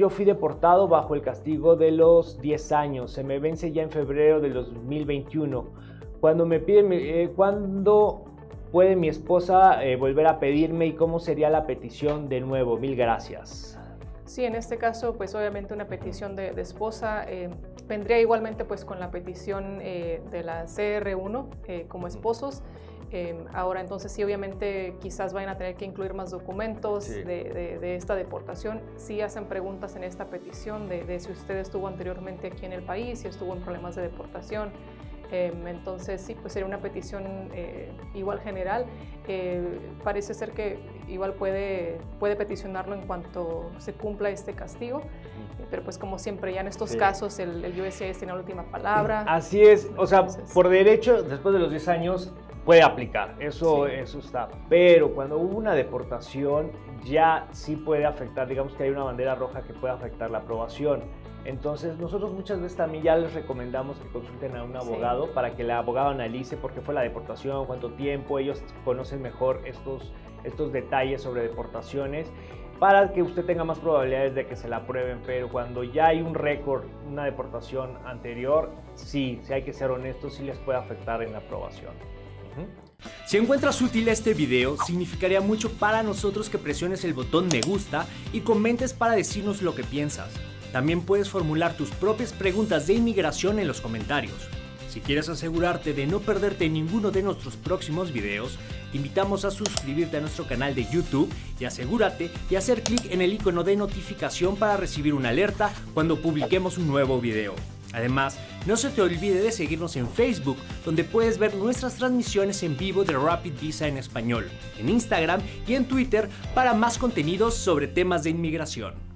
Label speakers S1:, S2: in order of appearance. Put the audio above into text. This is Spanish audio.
S1: Yo fui deportado bajo el castigo de los 10 años. Se me vence ya en febrero del 2021. Cuando me piden, eh, ¿cuándo puede mi esposa eh, volver a pedirme y cómo sería la petición de nuevo? Mil gracias.
S2: Sí, en este caso, pues obviamente una petición de, esposa eh, vendría igualmente pues con la petición de la CR1 como esposos. Em, ahora entonces sí, obviamente quizás vayan a tener que incluir más documentos de, esta deportación. Sí hacen preguntas en esta petición de, si usted estuvo anteriormente aquí en el país, si estuvo en problemas de deportación. Em, entonces sí, pues sería una petición eh, igual general. Eh, parece ser que igual puede, puede peticionarlo en cuanto se cumpla este castigo, pero pues como siempre ya en estos casos el, el USCIS tiene la última palabra.
S1: Así es, o sea, por derecho, después de los 10 años, puede aplicar, eso, eso está. Pero cuando hubo una deportación, ya sí puede afectar, digamos que hay una bandera roja que puede afectar la aprobación. Entonces nosotros muchas veces también ya les recomendamos que consulten a un abogado para que el abogado analice por qué fue la deportación, cuánto tiempo, ellos conocen mejor estos, estos detalles sobre deportaciones para que usted tenga más probabilidades de que se la aprueben, pero cuando ya hay un récord, una deportación anterior, sí, si hay que ser honestos, sí les puede afectar en la aprobación.
S3: Si encuentras útil este video, significaría mucho para nosotros que presiones el botón me gusta y comentes para decirnos lo que piensas. También puedes formular tus propias preguntas de inmigración en los comentarios. Si quieres asegurarte de no perderte ninguno de nuestros próximos videos, te invitamos a suscribirte a nuestro canal de YouTube y asegúrate de hacer clic en el icono de notificación para recibir una alerta cuando publiquemos un nuevo video. Además, no se te olvide de seguirnos en Facebook, donde puedes ver nuestras transmisiones en vivo de Rapid Visa en español, en Instagram y en Twitter para más contenidos sobre temas de inmigración.